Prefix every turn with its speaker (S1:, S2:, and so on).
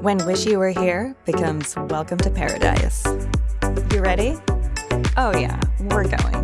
S1: When Wish You Were Here becomes Welcome to Paradise. You ready? Oh yeah, we're going.